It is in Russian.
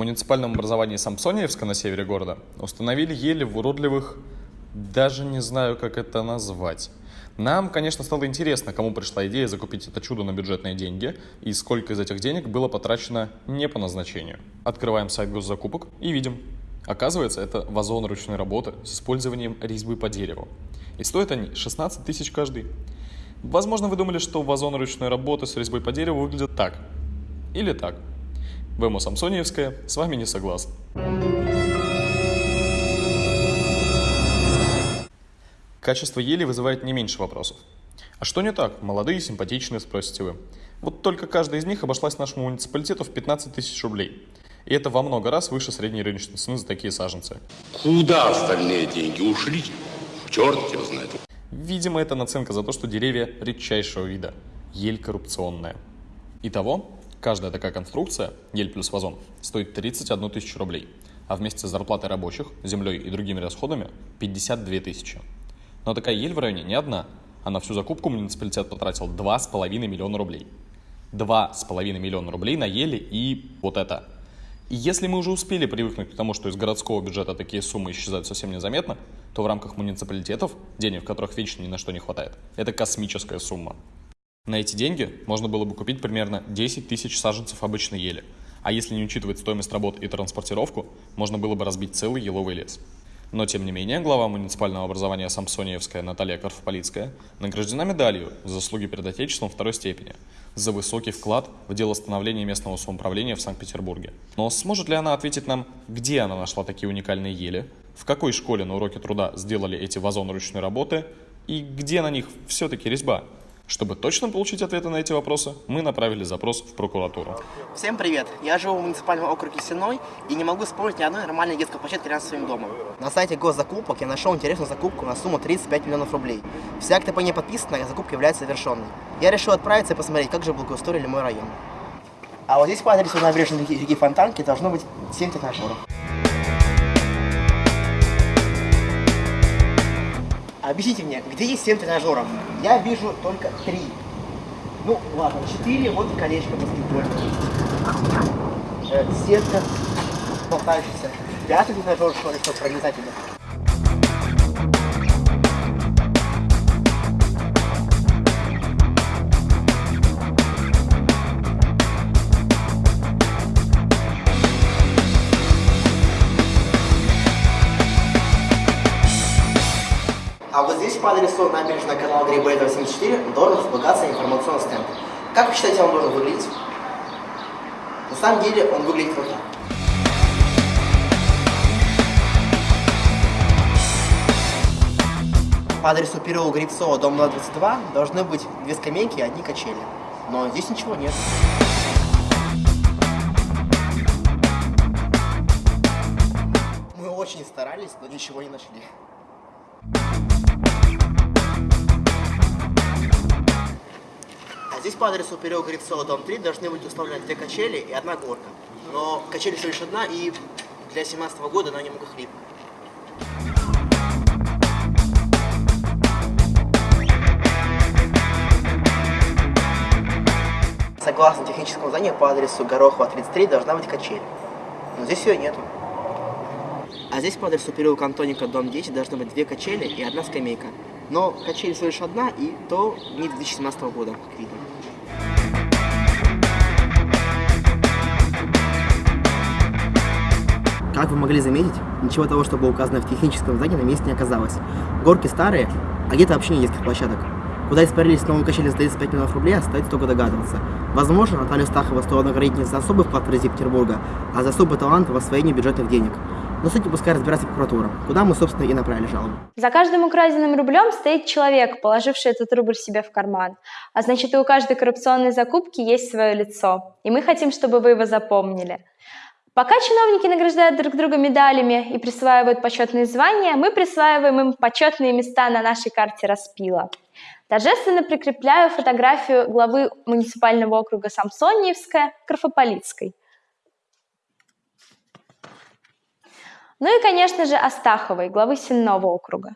муниципальном образовании Самсониевска на севере города установили ели в уродливых, даже не знаю, как это назвать. Нам, конечно, стало интересно, кому пришла идея закупить это чудо на бюджетные деньги и сколько из этих денег было потрачено не по назначению. Открываем сайт госзакупок и видим. Оказывается, это вазон ручной работы с использованием резьбы по дереву. И стоят они 16 тысяч каждый. Возможно, вы думали, что вазон ручной работы с резьбой по дереву выглядит так. Или так. ВМО Самсониевская с вами не согласна. Качество ели вызывает не меньше вопросов. А что не так? Молодые, симпатичные, спросите вы. Вот только каждая из них обошлась нашему муниципалитету в 15 тысяч рублей. И это во много раз выше средней рыночной цены за такие саженцы. Куда остальные деньги ушли? Черт его знает. Видимо, это наценка за то, что деревья редчайшего вида. Ель коррупционная. Итого, каждая такая конструкция, ель плюс вазон, стоит 31 тысячу рублей, а вместе с зарплатой рабочих, землей и другими расходами 52 тысячи. Но такая ель в районе не одна, а на всю закупку муниципалитет потратил 2,5 миллиона рублей. 2,5 миллиона рублей на ели и вот это. И если мы уже успели привыкнуть к тому, что из городского бюджета такие суммы исчезают совсем незаметно, то в рамках муниципалитетов, денег которых вечно ни на что не хватает, это космическая сумма. На эти деньги можно было бы купить примерно 10 тысяч саженцев обычной ели, а если не учитывать стоимость работ и транспортировку, можно было бы разбить целый еловый лес. Но, тем не менее, глава муниципального образования Самсониевская Наталья Карфополицкая награждена медалью за заслуги перед Отечеством второй степени за высокий вклад в дело становления местного самоуправления в Санкт-Петербурге. Но сможет ли она ответить нам, где она нашла такие уникальные ели, в какой школе на уроке труда сделали эти вазоны ручной работы и где на них все-таки резьба? Чтобы точно получить ответы на эти вопросы, мы направили запрос в прокуратуру. Всем привет! Я живу в муниципальном округе Сеной и не могу вспомнить ни одной нормальной детской площадки рядом со своим домом. На сайте госзакупок я нашел интересную закупку на сумму 35 миллионов рублей. Вся, кто по ней подписана, закупка является завершенной. Я решил отправиться и посмотреть, как же благоустроили мой район. А вот здесь по адресу набережной реки Фонтанки должно быть 7 тренажеров. Объясните мне, где есть 7 тренажеров? Я вижу только 3. Ну, ладно, 4, вот колечко баскетбольное. Э, сетка болтающаяся. Пятый тренажер, что ли, что проницательно. А вот здесь по адресу набережная канала Грибоеда 84 должен располагаться информационный стенд. Как вы считаете, он должен выглядеть? На самом деле он выглядит вот так. По адресу переулок Грибцова, дом 22, должны быть две скамейки и одни качели. Но здесь ничего нет. Мы очень старались, но ничего не нашли. А здесь по адресу переулок Грицова, дом 3, должны быть установлены две качели и одна горка. Но качели всего лишь одна, и для 17 года она немного хлипкая. Согласно техническому зданию по адресу Горохова 33 должна быть качель. Но здесь ее нету. А здесь по адресу переулка Антоника, дом 10, должны быть две качели и одна скамейка. Но качели всего лишь одна, и то не 2017 года, как видно. Как вы могли заметить, ничего того, что было указано в техническом здании, на месте не оказалось. Горки старые, а где-то вообще нет детских площадок. Куда испарились новые качели за 35 миллионов рублей, остается только догадываться. Возможно, Наталью Стахова стоило наградить не за особый вклад в развитие Петербурга, а за особый талант в освоении бюджетных денег. Но с этим пускай разбирается прокуратура, куда мы, собственно, и направили жалобу. За каждым украденным рублем стоит человек, положивший этот рубль себе в карман. А значит, и у каждой коррупционной закупки есть свое лицо. И мы хотим, чтобы вы его запомнили. Пока чиновники награждают друг друга медалями и присваивают почетные звания, мы присваиваем им почетные места на нашей карте распила. Торжественно прикрепляю фотографию главы муниципального округа Самсониевская Карфополитской. Ну и, конечно же, Астаховой, главы Сенного округа.